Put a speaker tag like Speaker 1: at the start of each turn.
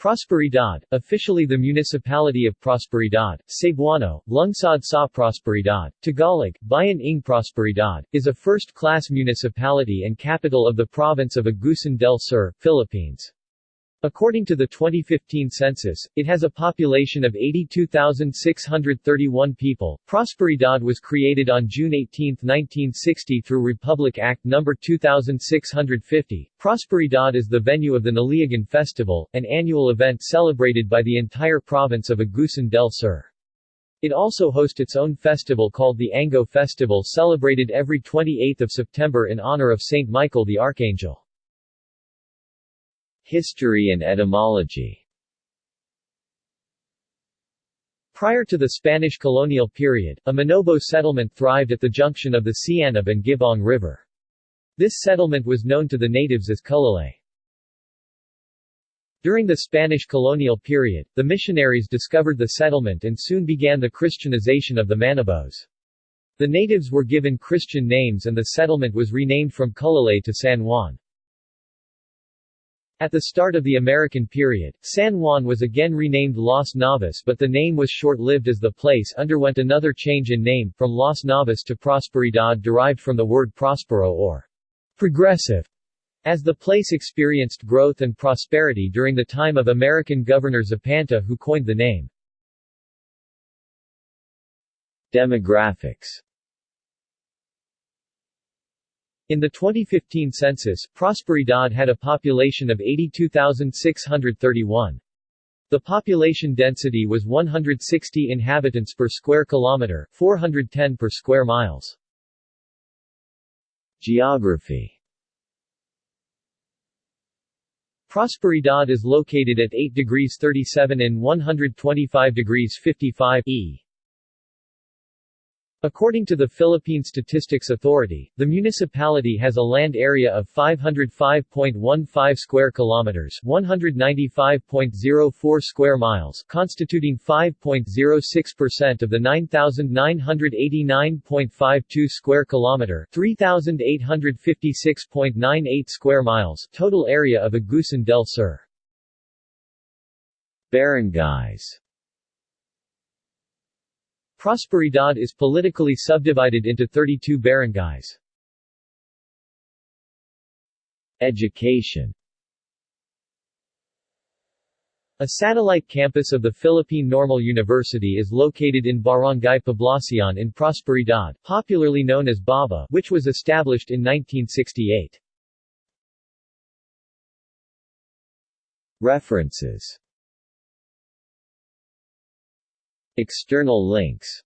Speaker 1: Prosperidad, officially the Municipality of Prosperidad, Cebuano, Lungsod sa Prosperidad, Tagalog, Bayan ng Prosperidad, is a first-class municipality and capital of the province of Agusan del Sur, Philippines. According to the 2015 census, it has a population of 82,631 people. Prosperidad was created on June 18, 1960 through Republic Act No. 2650. Prosperidad is the venue of the Naliagan Festival, an annual event celebrated by the entire province of Agusan del Sur. It also hosts its own festival called the Ango Festival celebrated every 28 September in honor of Saint Michael the Archangel. History and etymology Prior to the Spanish colonial period, a Manobo settlement thrived at the junction of the Sianab and Gibong River. This settlement was known to the natives as Culalay. During the Spanish colonial period, the missionaries discovered the settlement and soon began the Christianization of the Manobos. The natives were given Christian names and the settlement was renamed from Culalay to San Juan. At the start of the American period, San Juan was again renamed Las Navas but the name was short-lived as the place underwent another change in name, from Las Navas to Prosperidad derived from the word prospero or progressive, as the place experienced growth and prosperity during the time of American Governor Zapanta who coined the name. Demographics in the 2015 census, Prosperidad had a population of 82,631. The population density was 160 inhabitants per square kilometer, 410 per square miles. Geography Prosperidad is located at 8 degrees 37 in 125 degrees 55 E. According to the Philippine Statistics Authority, the municipality has a land area of 505.15 square kilometers, 195.04 square miles, constituting 5.06% of the 9989.52 square kilometer, 3856.98 square miles total area of Agusan del Sur. Barangays Prosperidad is politically subdivided into 32 barangays. Education A satellite campus of the Philippine Normal University is located in Barangay Poblacion in Prosperidad, popularly known as BABA, which was established in 1968. References External links